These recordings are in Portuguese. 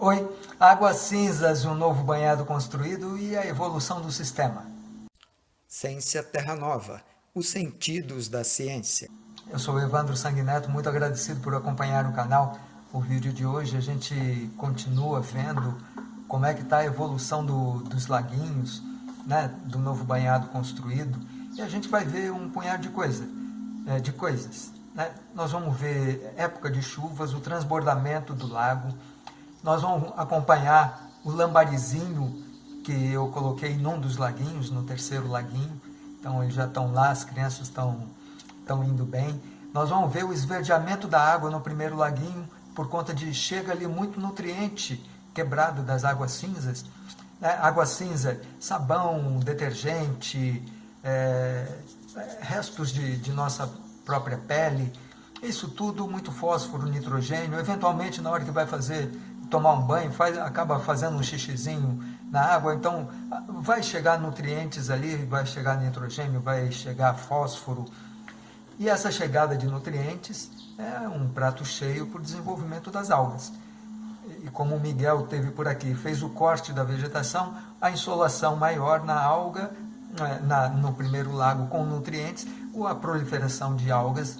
Oi, Águas Cinzas, um novo banhado construído e a evolução do sistema. Ciência Terra Nova, os sentidos da ciência. Eu sou Evandro Sanguineto, muito agradecido por acompanhar o canal. O vídeo de hoje a gente continua vendo como é que está a evolução do, dos laguinhos, né, do novo banhado construído. E a gente vai ver um punhado de, coisa, é, de coisas. Né? Nós vamos ver época de chuvas, o transbordamento do lago, nós vamos acompanhar o lambarizinho que eu coloquei num dos laguinhos, no terceiro laguinho. Então eles já estão lá, as crianças estão, estão indo bem. Nós vamos ver o esverdeamento da água no primeiro laguinho, por conta de chega ali muito nutriente quebrado das águas cinzas. Né? Água cinza, sabão, detergente, é, restos de, de nossa própria pele, isso tudo muito fósforo, nitrogênio, eventualmente na hora que vai fazer tomar um banho, faz, acaba fazendo um xixizinho na água, então vai chegar nutrientes ali, vai chegar nitrogênio, vai chegar fósforo. E essa chegada de nutrientes é um prato cheio para o desenvolvimento das algas. E como o Miguel teve por aqui, fez o corte da vegetação, a insolação maior na alga, né, na, no primeiro lago com nutrientes, a proliferação de algas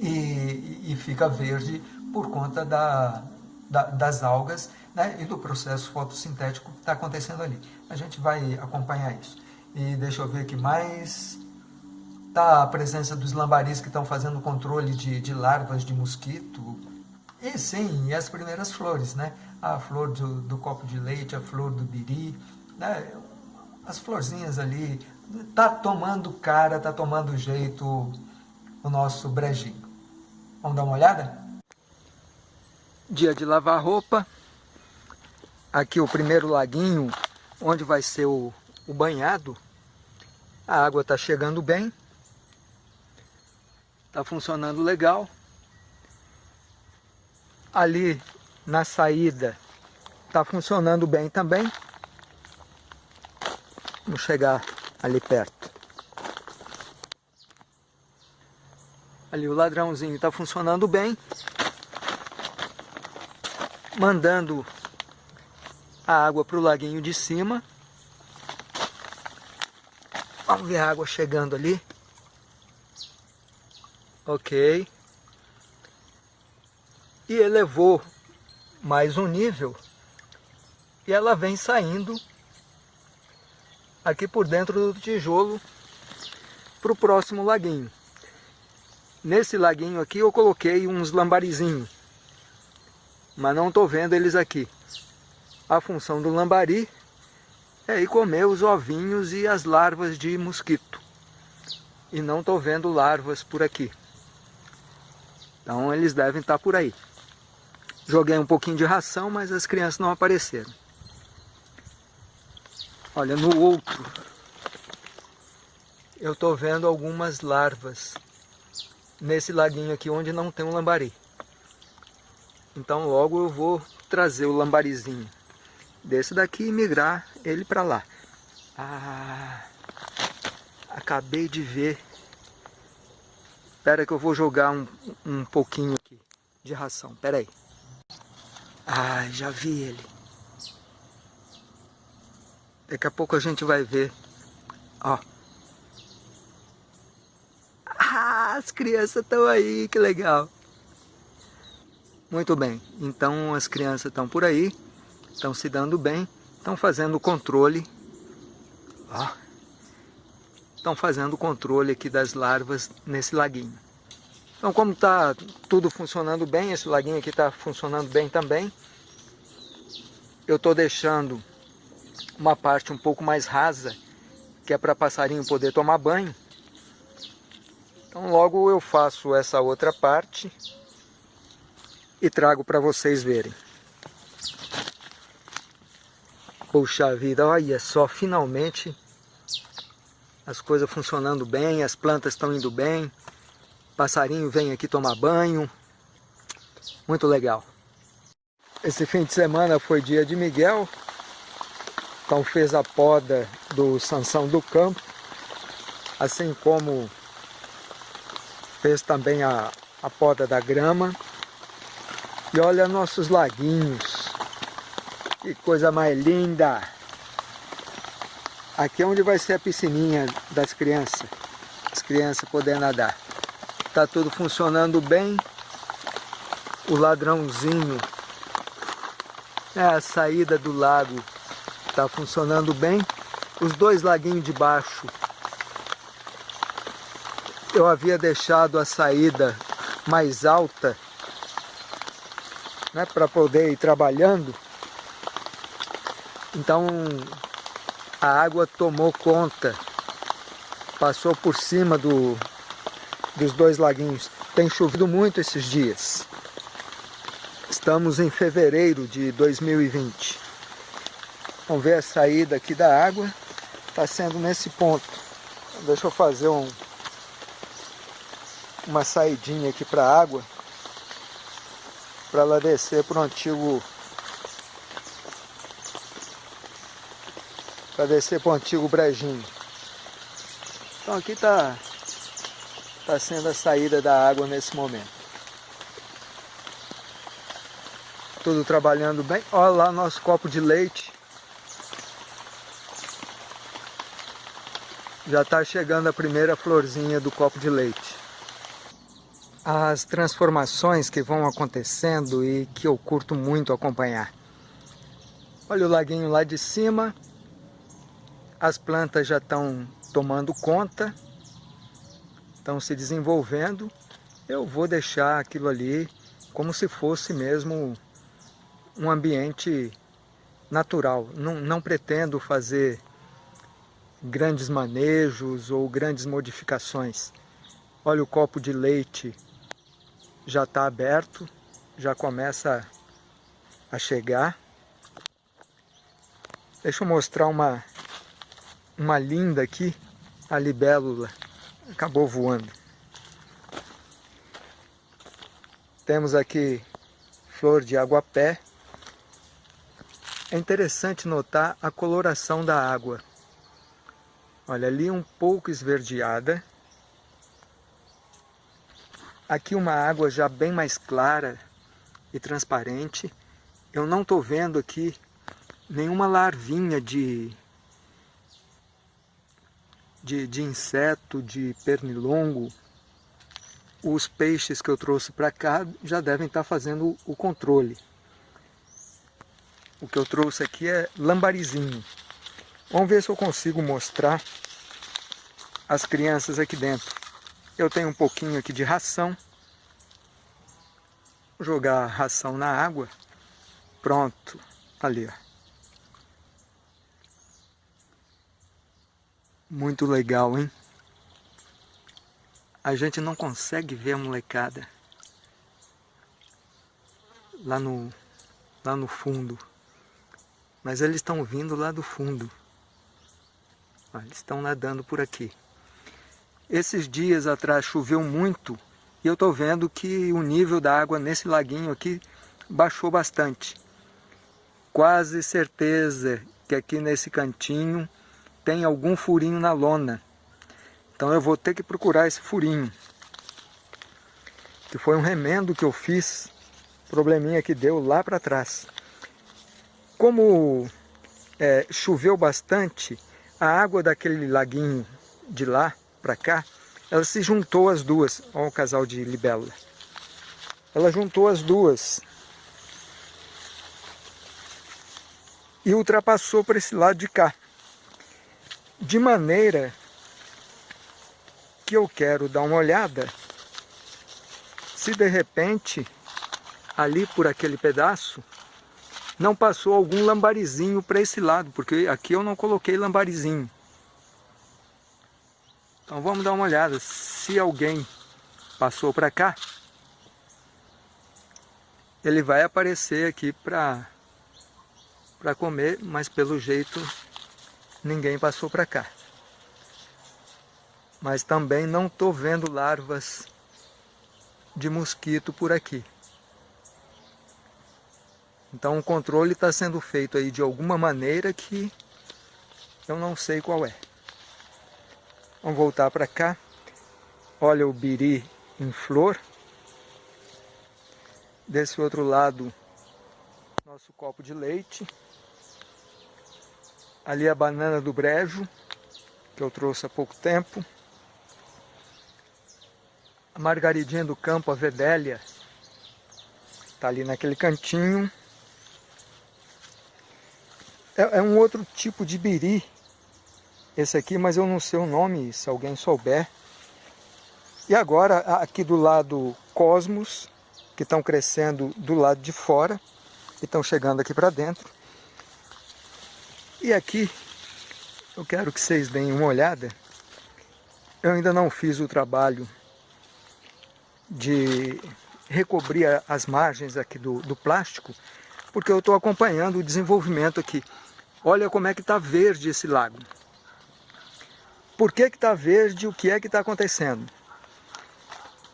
e, e fica verde por conta da, da, das algas né, e do processo fotossintético que está acontecendo ali. A gente vai acompanhar isso. E deixa eu ver aqui mais. Está a presença dos lambaris que estão fazendo controle de, de larvas de mosquito. E sim, e as primeiras flores, né? A flor do, do copo de leite, a flor do biri, né? as florzinhas ali. Está tomando cara, está tomando jeito o nosso brejinho. Vamos dar uma olhada? Dia de lavar roupa. Aqui o primeiro laguinho, onde vai ser o, o banhado. A água está chegando bem. Está funcionando legal. Ali na saída está funcionando bem também. Vamos chegar ali perto. Ali o ladrãozinho está funcionando bem mandando a água para o laguinho de cima. Vamos ver a água chegando ali. Ok. E elevou mais um nível. E ela vem saindo aqui por dentro do tijolo para o próximo laguinho. Nesse laguinho aqui eu coloquei uns lambarizinhos mas não estou vendo eles aqui. A função do lambari é ir comer os ovinhos e as larvas de mosquito. E não estou vendo larvas por aqui. Então eles devem estar por aí. Joguei um pouquinho de ração, mas as crianças não apareceram. Olha, no outro, eu estou vendo algumas larvas nesse laguinho aqui onde não tem um lambari. Então logo eu vou trazer o lambarizinho desse daqui e migrar ele para lá. Ah, acabei de ver. Espera que eu vou jogar um, um pouquinho aqui de ração. Espera aí. Ah, já vi ele. Daqui a pouco a gente vai ver. Ó. Ah, as crianças estão aí, que legal. Muito bem, então as crianças estão por aí, estão se dando bem, estão fazendo o controle, ó, estão fazendo o controle aqui das larvas nesse laguinho. Então como está tudo funcionando bem, esse laguinho aqui está funcionando bem também, eu estou deixando uma parte um pouco mais rasa, que é para passarinho poder tomar banho. Então logo eu faço essa outra parte e trago para vocês verem. Puxa vida, olha só, finalmente as coisas funcionando bem, as plantas estão indo bem, passarinho vem aqui tomar banho, muito legal. Esse fim de semana foi dia de Miguel, então fez a poda do Sansão do Campo, assim como fez também a, a poda da grama. E olha nossos laguinhos. Que coisa mais linda! Aqui é onde vai ser a piscininha das crianças. As crianças podendo nadar. Tá tudo funcionando bem. O ladrãozinho. É a saída do lago. Tá funcionando bem. Os dois laguinhos de baixo. Eu havia deixado a saída mais alta né, para poder ir trabalhando. Então a água tomou conta, passou por cima do, dos dois laguinhos. Tem chovido muito esses dias. Estamos em fevereiro de 2020. Vamos ver a saída aqui da água. Está sendo nesse ponto. Deixa eu fazer um, uma saidinha aqui para a água para ela descer para o antigo para descer para o antigo brejinho. Então aqui está tá sendo a saída da água nesse momento. Tudo trabalhando bem. Olha lá nosso copo de leite. Já está chegando a primeira florzinha do copo de leite as transformações que vão acontecendo e que eu curto muito acompanhar. Olha o laguinho lá de cima, as plantas já estão tomando conta, estão se desenvolvendo. Eu vou deixar aquilo ali como se fosse mesmo um ambiente natural. Não, não pretendo fazer grandes manejos ou grandes modificações. Olha o copo de leite já está aberto, já começa a chegar. Deixa eu mostrar uma, uma linda aqui, a libélula, acabou voando. Temos aqui flor de aguapé. É interessante notar a coloração da água. Olha, ali um pouco esverdeada, Aqui uma água já bem mais clara e transparente. Eu não estou vendo aqui nenhuma larvinha de, de, de inseto, de pernilongo. Os peixes que eu trouxe para cá já devem estar tá fazendo o controle. O que eu trouxe aqui é lambarizinho. Vamos ver se eu consigo mostrar as crianças aqui dentro. Eu tenho um pouquinho aqui de ração. Vou jogar a ração na água. Pronto. Ali, ó. Muito legal, hein? A gente não consegue ver a molecada lá no, lá no fundo. Mas eles estão vindo lá do fundo. eles estão nadando por aqui. Esses dias atrás choveu muito e eu estou vendo que o nível da água nesse laguinho aqui baixou bastante. Quase certeza que aqui nesse cantinho tem algum furinho na lona. Então eu vou ter que procurar esse furinho. Que foi um remendo que eu fiz, probleminha que deu lá para trás. Como é, choveu bastante, a água daquele laguinho de lá para cá, ela se juntou as duas. Olha o casal de libélula. Ela juntou as duas. E ultrapassou para esse lado de cá. De maneira que eu quero dar uma olhada se de repente ali por aquele pedaço não passou algum lambarizinho para esse lado, porque aqui eu não coloquei lambarizinho. Então vamos dar uma olhada se alguém passou para cá. Ele vai aparecer aqui para para comer, mas pelo jeito ninguém passou para cá. Mas também não estou vendo larvas de mosquito por aqui. Então o controle está sendo feito aí de alguma maneira que eu não sei qual é. Vamos voltar para cá. Olha o biri em flor. Desse outro lado, Nosso copo de leite. Ali a banana do brejo, que eu trouxe há pouco tempo. A margaridinha do campo, a vedélia, está ali naquele cantinho. É, é, um outro tipo de biri, esse aqui, mas eu não sei o nome, se alguém souber. E agora, aqui do lado Cosmos, que estão crescendo do lado de fora, e estão chegando aqui para dentro. E aqui, eu quero que vocês deem uma olhada. Eu ainda não fiz o trabalho de recobrir as margens aqui do, do plástico, porque eu estou acompanhando o desenvolvimento aqui. Olha como é que está verde esse lago. Por que está verde? O que é que está acontecendo?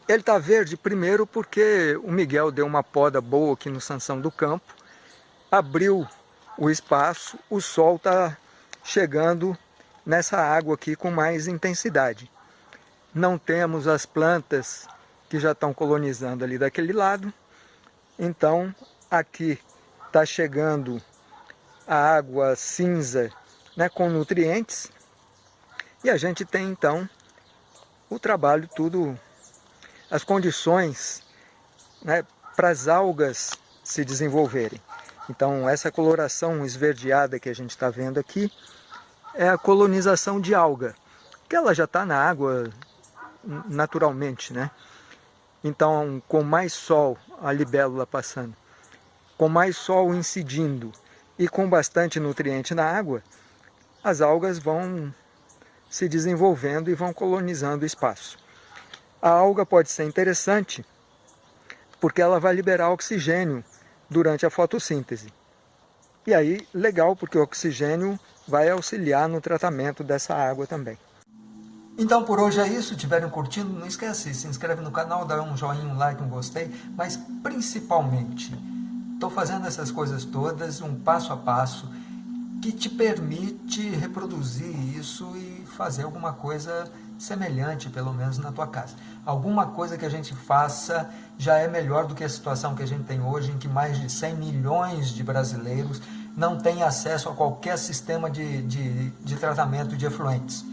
Ele está verde primeiro porque o Miguel deu uma poda boa aqui no Sansão do Campo, abriu o espaço, o sol está chegando nessa água aqui com mais intensidade. Não temos as plantas que já estão colonizando ali daquele lado. Então, aqui está chegando a água cinza né, com nutrientes. E a gente tem, então, o trabalho tudo, as condições né, para as algas se desenvolverem. Então, essa coloração esverdeada que a gente está vendo aqui é a colonização de alga, que ela já está na água naturalmente, né? Então, com mais sol, a libélula passando, com mais sol incidindo e com bastante nutriente na água, as algas vão se desenvolvendo e vão colonizando o espaço. A alga pode ser interessante porque ela vai liberar oxigênio durante a fotossíntese. E aí, legal, porque o oxigênio vai auxiliar no tratamento dessa água também. Então por hoje é isso, tiverem curtindo, não esquece, se inscreve no canal, dá um joinha, um like, um gostei, mas principalmente, estou fazendo essas coisas todas, um passo a passo, que te permite reproduzir isso e fazer alguma coisa semelhante, pelo menos na tua casa. Alguma coisa que a gente faça já é melhor do que a situação que a gente tem hoje, em que mais de 100 milhões de brasileiros não têm acesso a qualquer sistema de, de, de tratamento de efluentes.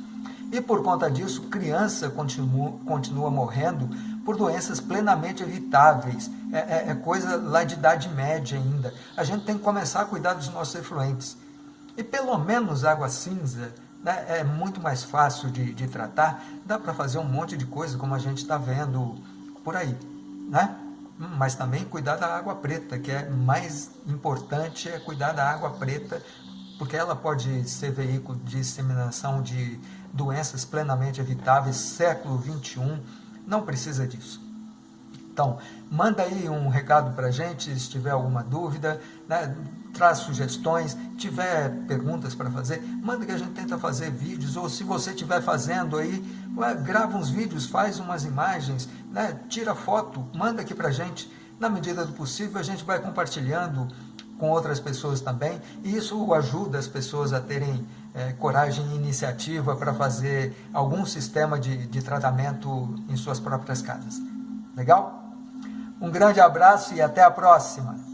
E por conta disso, criança continua, continua morrendo por doenças plenamente evitáveis. É, é, é, coisa lá de idade média ainda. A gente tem que começar a cuidar dos nossos efluentes. E pelo menos água cinza né, é muito mais fácil de, de tratar. Dá para fazer um monte de coisa, como a gente está vendo por aí. Né? Mas também cuidar da água preta, que é mais importante é cuidar da água preta, porque ela pode ser veículo de disseminação de doenças plenamente evitáveis, século 21, não precisa disso. Então, manda aí um recado para a gente, se tiver alguma dúvida, né? traz sugestões, tiver perguntas para fazer, manda que a gente tenta fazer vídeos, ou se você estiver fazendo aí, grava uns vídeos, faz umas imagens, né? tira foto, manda aqui para a gente, na medida do possível a gente vai compartilhando com outras pessoas também, e isso ajuda as pessoas a terem é, coragem e iniciativa para fazer algum sistema de, de tratamento em suas próprias casas. Legal? Um grande abraço e até a próxima!